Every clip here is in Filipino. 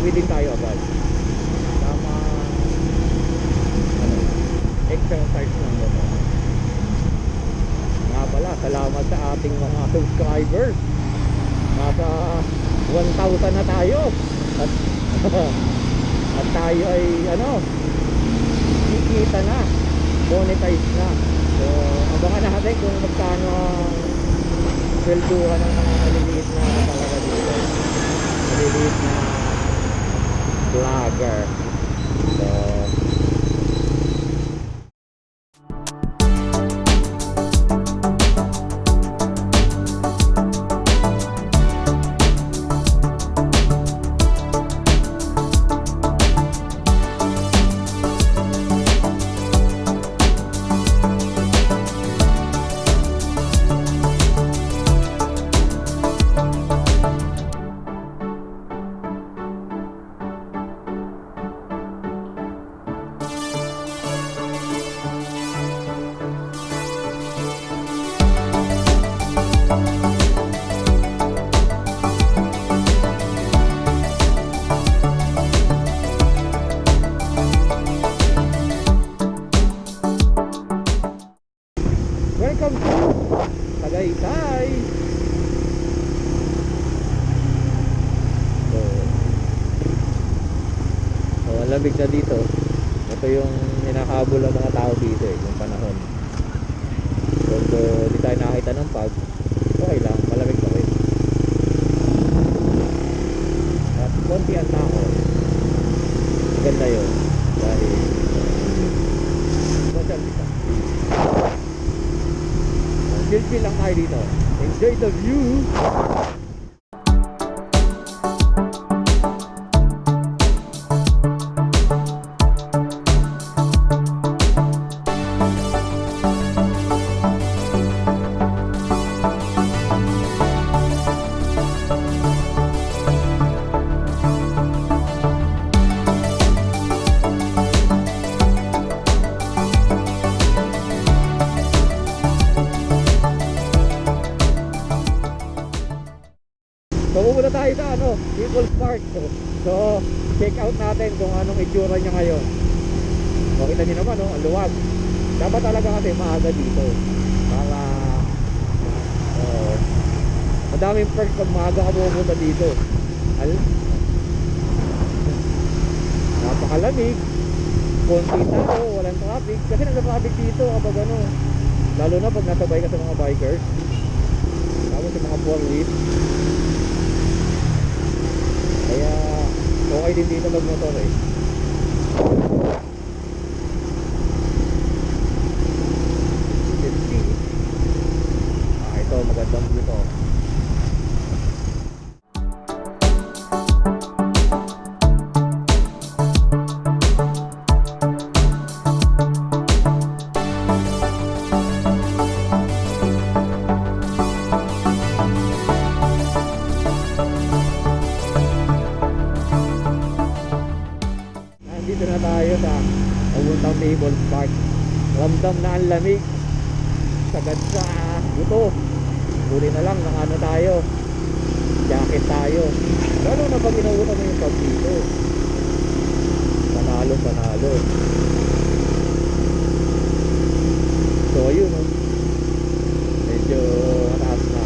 Uwi din tayo agad. Tama, ano, exercise ng motor. Nga pala, salamat sa ating mga subscribers. Nasa 1,000 na tayo. At, at tayo ay ano, kikita na. Monetize na. So, abangan natin kung magkano swelduhan ng mga maliliit na talaga Tiger. Uh, so ang lamig na dito. Ito yung hinakahabol ng mga tao dito eh, yung panahon. So, so di tayo nakakita ng pag. Okay lang, malamig pa rin. At konti ang tao. Ganda yun. Distance. Chill chill lang tayo dito. Enjoy the view. Pupunta tayo sa ano, People's Park. So, so check out natin kung anong itsura niya ngayon. So kita niyo naman, no, ang luwag. Dapat talaga kasi maaga dito. Para uh, madaming perks pag maaga ka pupunta dito. Al Napakalamig. Konti tao, walang traffic. Kasi nagka-traffic dito kapag ano. Lalo na pag nasabay ka sa mga bikers. Tapos sa mga four wheels. Kaya okay din dito magmotor eh. Lamig. Sagad sa buto. Huli na lang ng ano tayo. Jacket tayo. Lalo na pag inautan mo yung pag dito. Panalo, panalo. So ayun oh. Medyo mataas na.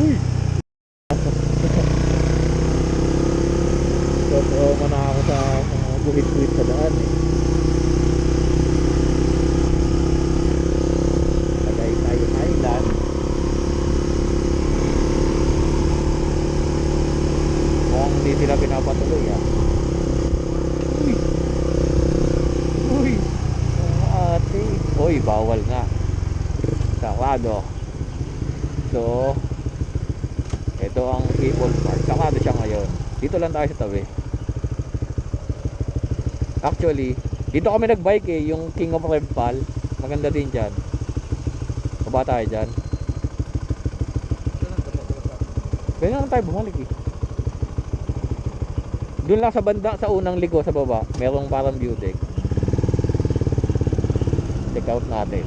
Uy! so, trauma na ako sa buhit-buhit sa daan eh. Tagay tayo Thailand. Mukhang hindi pinapatuloy ah. Uy! Uy! Ate. Uy, bawal nga. Sarado. So, Ito ang People's Park. Sakado siya ngayon. Dito lang tayo sa tabi. Actually, dito kami nagbike eh, yung King of Rempal. Maganda din dyan. Baba tayo dyan. Pwede naman tayo bumalik eh. Doon lang sa banda, sa unang ligo sa baba, merong parang view deck. Check out natin.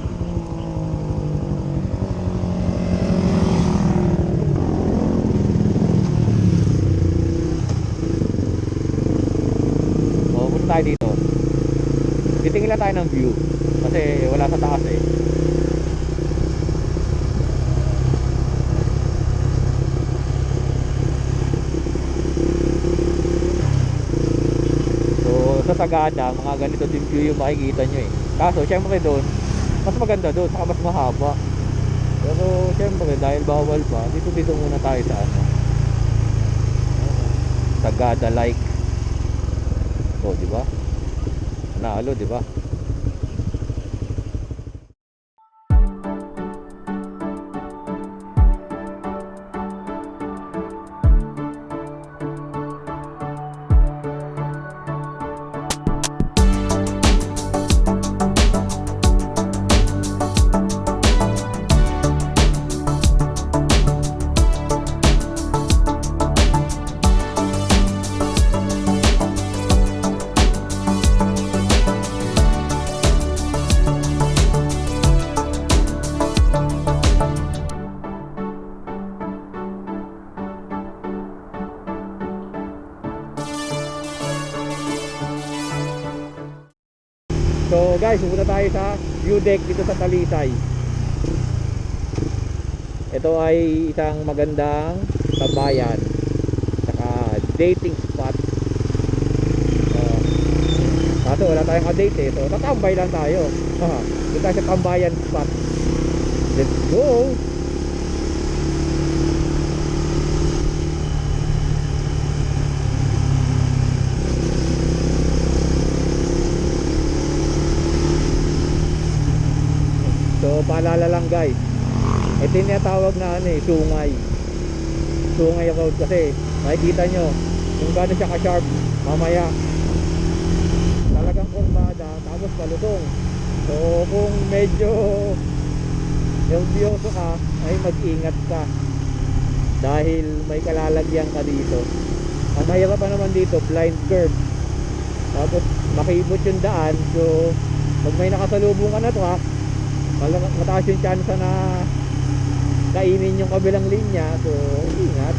O, punta tayo dito. Titingin lang tayo ng view. Kasi wala sa taas eh. So, sa Sagada, mga ganito din view yung makikita nyo eh. Kaso, syempre doon, mas maganda doon, saka mas mahaba. Pero, syempre, dahil bawal pa, dito dito muna tayo sa ano. Sagada like. Oh, di ba? Nalo, di ba? Guys, pupunta tayo sa view deck dito sa Talisay. Ito ay isang magandang tambayan. Saka dating spot. Uh, kaso wala tayong ka-date eh. So tatambay lang tayo. Haha, Dito tayo sa tambayan spot. Let's go! So paalala lang guys. Ito yung tinatawag na ano eh Sungay. Sungay road kasi Makikita nyo Kung gano'n siya ka-sharp Mamaya. Talagang kurbada Tapos palusong So kung medyo Nervyoso ka Ay mag-ingat ka. Dahil may kalalagyan ka dito. Ang mahirap pa naman dito Blind curve. Tapos makibot yung daan. So pag may nakasalubong ka na truck mataas yung chance na kainin yung kabilang linya. So ingat.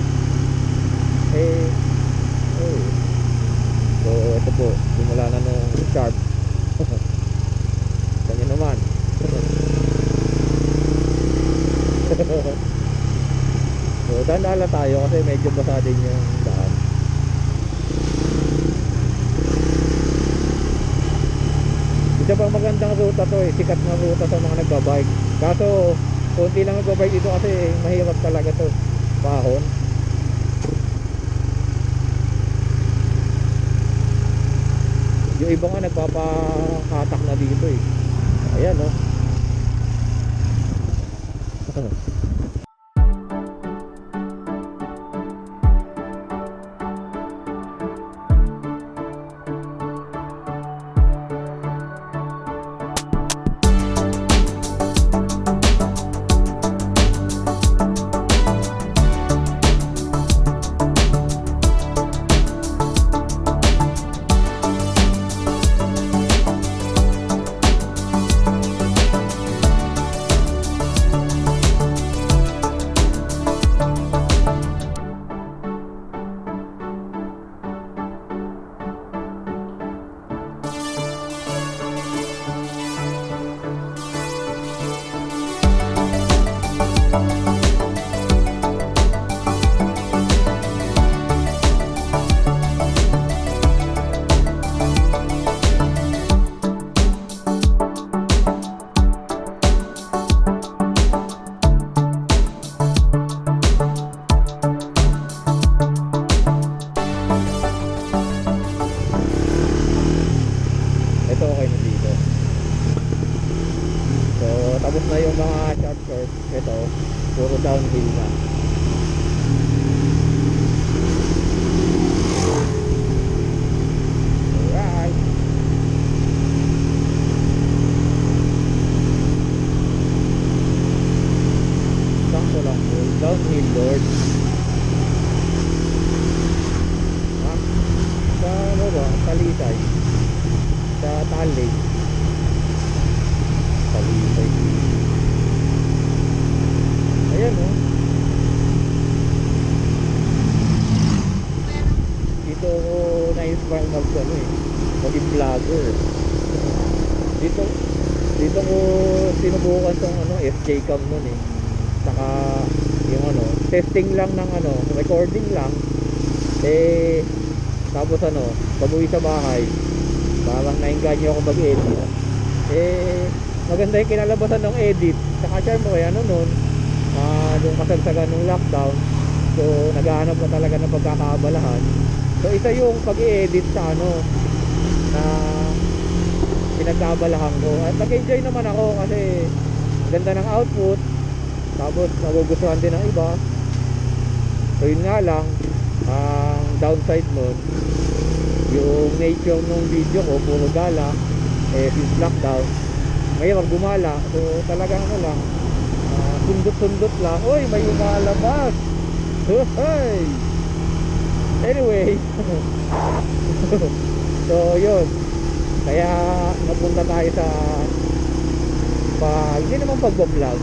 Eh oh. so ito po simula na nung sharp. Kanya naman. So dandala tayo kasi medyo basa din yung daan isa pang magandang ruta to eh. Sikat na ruta sa mga nagbabike. Kaso konti lang nagbabike dito kasi mahirap talaga to. Pahon. Yung iba nga nagpapakatak na dito ito puro downhill na Talisay. Sa Talley. Talisay. Ayan oh. Dito ako na-inspire mag ano eh. Maging vlogger. Dito dito ko sinubukan tong ano FJ cam nun eh. Saka yung ano, testing lang ng ano, recording lang. Eh tapos ano, pag uwi sa bahay, parang nainganyo ako mag-edit. Eh, maganda yung kinalabasan ng edit. Saka syempre, ano nun, ah nung kasagsagan ng lockdown, so naghahanap ka talaga ng pagkakaabalahan. So isa yung pag-i-edit sa ano, na pinagkabalahan ko. At nag-enjoy naman ako kasi ganda ng output, tapos nagugustuhan din ng iba. So yun nga lang, ang downside nun, yung nature ng video ko, puro gala, eh since lockdown, mahirap gumala. So talagang ano lang, ah, sundot-sundot lang. Uy, may umalabas! Hey! Anyway, so yun. Kaya napunta tayo sa pa, hindi naman pagbablog.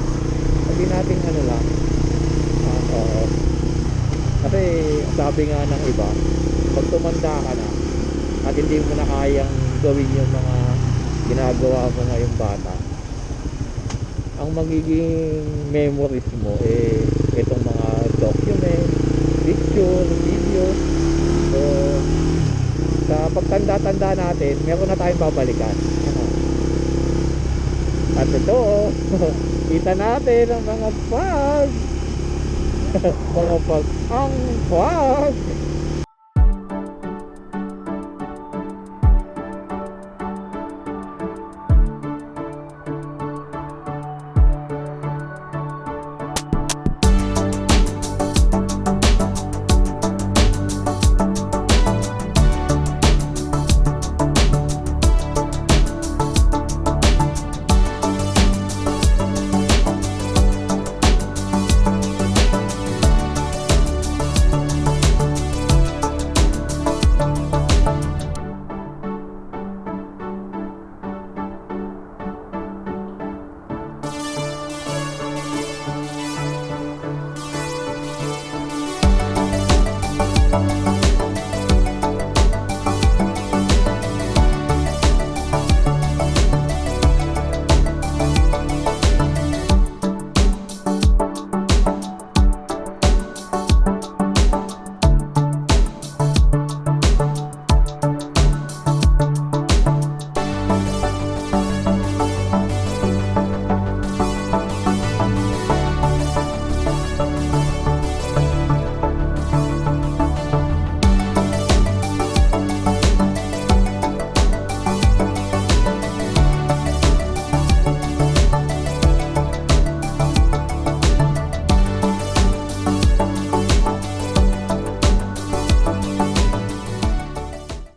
Sabi natin ano lang. ah, oo. Kasi sabi nga ng iba, pag tumanda ka na at hindi mo na kayang gawin yung mga ginagawa mo ngayong bata, ang magiging memories mo eh itong mga document, picture, video. So, sa pagtanda-tanda natin, meron na tayong babalikan. At ito, kita natin ang mga pag mga pag ang pag